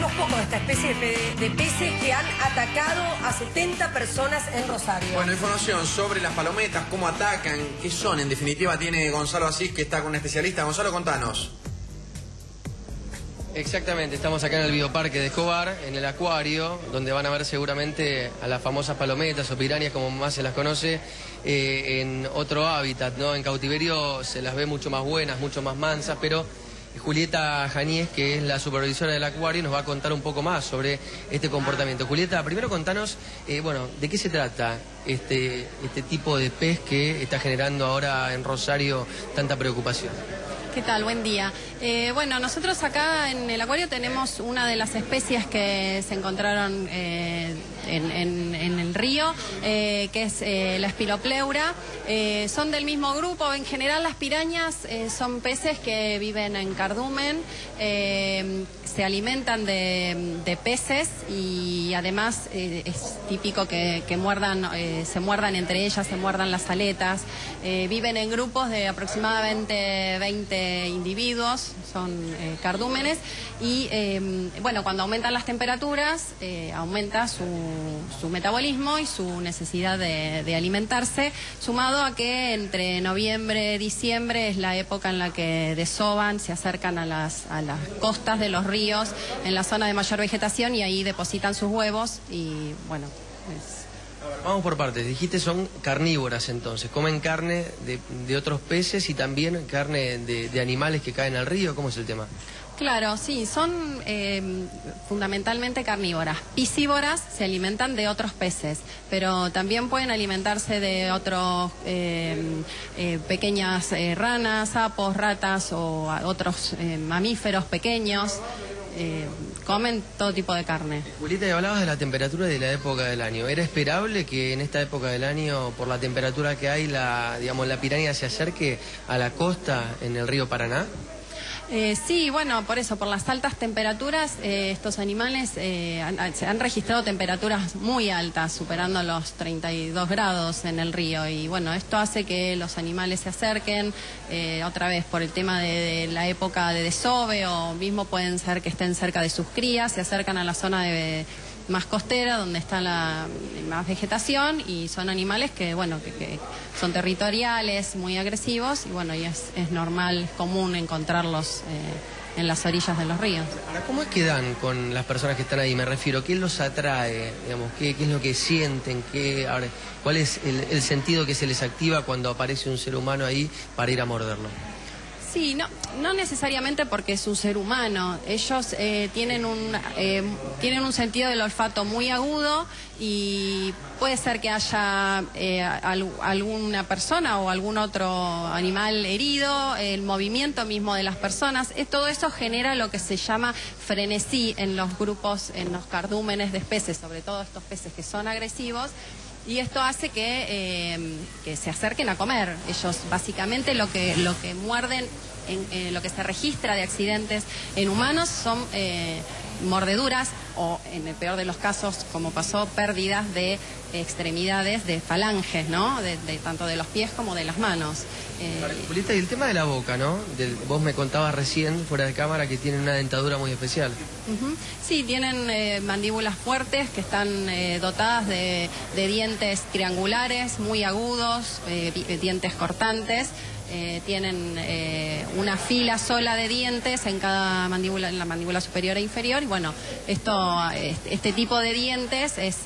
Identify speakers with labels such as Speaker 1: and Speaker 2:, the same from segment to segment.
Speaker 1: conocemos poco de esta especie de, de peces que han atacado a 70 personas en Rosario.
Speaker 2: Bueno, información sobre las palometas, cómo atacan, qué son. En definitiva, tiene Gonzalo Asís, que está con un especialista. Gonzalo, contanos.
Speaker 3: Exactamente, estamos acá en el bioparque de Escobar, en el acuario, donde van a ver seguramente a las famosas palometas o pirañas, como más se las conoce, eh, en otro hábitat, ¿no? En cautiverio se las ve mucho más buenas, mucho más mansas, pero Julieta Janíez, que es la supervisora del acuario, nos va a contar un poco más sobre este comportamiento. Julieta, primero contanos, eh, bueno, ¿de qué se trata este, este tipo de pez que está generando ahora en Rosario tanta preocupación?
Speaker 4: ¿Qué tal? Buen día. Eh, bueno, nosotros acá en el acuario tenemos una de las especies que se encontraron eh, en, el río, eh, que es la espilopleura. son del mismo grupo. En general las pirañas son peces que viven en cardumen, se alimentan de, peces y además es típico que, muerdan, se muerdan entre ellas, se muerdan las aletas. viven en grupos de aproximadamente 20 individuos, son eh, cardúmenes, y em, bueno, cuando aumentan las temperaturas, eh, aumenta su, su, metabolismo y su necesidad de, alimentarse, sumado a que entre noviembre y diciembre es la época en la que desoban, se acercan a las, a las costas de los ríos, en la zona de mayor vegetación, y ahí depositan sus huevos, y bueno, es
Speaker 3: Vamos por partes. Dijiste son carnívoras entonces. Comen carne de, otros peces y también carne de, animales que caen al río. ¿Cómo es el tema?
Speaker 4: Claro, sí, son eh, fundamentalmente carnívoras. Piscívoras se alimentan de otros peces, pero también pueden alimentarse de otros eh, eh, pequeñas ranas, sapos, ratas o otros mamíferos pequeños. Eh, comen todo tipo de carne.
Speaker 3: Julieta, y hablabas de la temperatura de la época del año. ¿Era esperable que en esta época del año, por la temperatura que hay, la, digamos, la piraña se acerque a la costa en el río Paraná?
Speaker 4: Eh, sí, bueno, por eso, por las altas temperaturas, eh, estos animales eh, han, se han registrado temperaturas muy altas, superando los 32 grados en el río. Y bueno, esto hace que los animales se acerquen, otra vez por el tema de, la época de desove, o mismo pueden ser que estén cerca de sus crías, se acercan a la zona de más costera, donde está la más vegetación y son animales que, bueno, que, son territoriales, muy agresivos y bueno, y es, normal, común encontrarlos eh, en las orillas de los ríos.
Speaker 3: Ahora, ¿cómo es que dan con las personas que están ahí? Me refiero, ¿qué los atrae? Digamos, ¿qué, qué es lo que sienten? ¿Qué, ¿Cuál es el sentido que se les activa cuando aparece un ser humano ahí para ir a morderlo?
Speaker 4: Sí, no, no necesariamente porque es un ser humano. Ellos eh, tienen, un, eh, tienen un sentido del olfato muy agudo y puede ser que haya eh, alguna persona o algún otro animal herido, el movimiento mismo de las personas. todo eso genera lo que se llama frenesí en los grupos, en los cardúmenes de especies, sobre todo estos peces que son agresivos y esto hace que, em, que, se acerquen a comer. Ellos básicamente lo que, lo que muerden, en, lo que se registra de accidentes en humanos son eh, mordeduras o, en el peor de los casos, como pasó, pérdidas de extremidades, de falanges, ¿no? De, tanto de los pies como de las manos.
Speaker 3: Eh... y el tema de la boca, ¿no? vos me contabas recién, fuera de cámara, que tienen una dentadura muy especial.
Speaker 4: Sí, tienen eh, mandíbulas fuertes que están eh, dotadas de, de, dientes triangulares, muy agudos, eh, dientes cortantes. Eh, tienen eh, una fila sola de dientes en cada mandíbula, en la mandíbula superior e inferior. Y bueno, esto, este tipo de dientes es,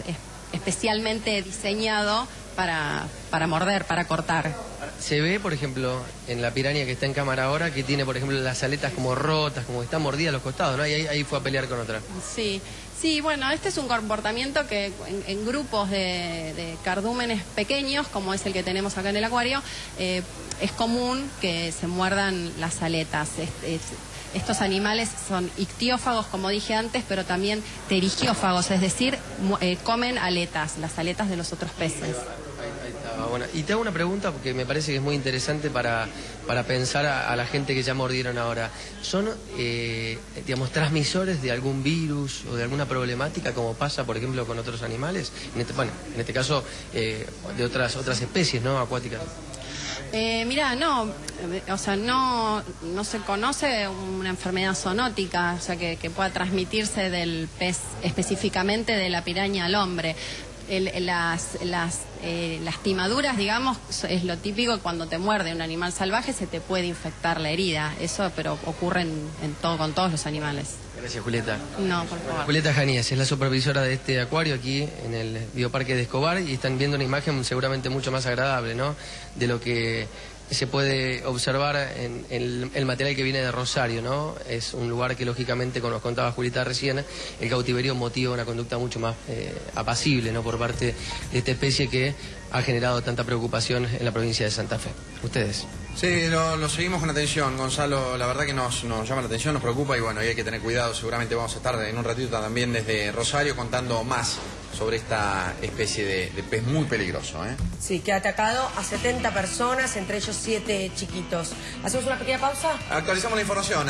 Speaker 4: especialmente diseñado para, para morder, para cortar.
Speaker 3: Se ve, por ejemplo, en la piraña que está en cámara ahora, que tiene, por ejemplo, las aletas como rotas, como que está mordida a los costados, ¿no? Y ahí, ahí fue a pelear con otra.
Speaker 4: Sí, Sí, bueno, este es un comportamiento que en, grupos de, cardúmenes pequeños, como es el que tenemos acá en el acuario, eh, es común que se muerdan las aletas. Estos animales son ictiófagos, como dije antes, pero también terigiófagos, es decir, eh, comen aletas, las aletas de los otros peces.
Speaker 3: Y te hago una pregunta porque me parece que es muy interesante para, para pensar a, la gente que ya mordieron ahora. ¿Son, eh, digamos, transmisores de algún virus o de alguna problemática como pasa, por ejemplo, con otros animales? En este, bueno, en este caso, eh, de otras, otras especies, ¿no? Acuáticas.
Speaker 4: Eh, mira, no, o sea, no, no se conoce una enfermedad zoonótica, o sea, que, que pueda transmitirse del pez específicamente de la piraña al hombre. El- las, las eh, lastimaduras, digamos, es lo típico cuando te muerde un animal salvaje se te puede infectar la herida. Eso, pero ocurre en, en todo, con todos los animales.
Speaker 3: Gracias, Julieta.
Speaker 4: No, por favor.
Speaker 3: Julieta Janíez es la supervisora de este acuario aquí en el Bioparque de Escobar y están viendo una imagen seguramente mucho más agradable, ¿no? De lo que se puede observar en, el, el material que viene de Rosario, ¿no? Es un lugar que lógicamente, como nos contaba Julieta recién, el cautiverio motiva una conducta mucho más eh, apacible, ¿no? Por parte de esta especie que ha generado tanta preocupación en la provincia de Santa Fe. Ustedes.
Speaker 2: Sí, lo, lo seguimos con atención, Gonzalo. La verdad que nos, nos llama la atención, nos preocupa y bueno, y hay que tener cuidado. Seguramente vamos a estar en un ratito también desde Rosario contando más sobre esta especie de, de pez muy peligroso. ¿eh?
Speaker 1: Sí, que ha atacado a 70 personas, entre ellos 7 chiquitos. ¿Hacemos una pequeña pausa?
Speaker 2: Actualizamos la información.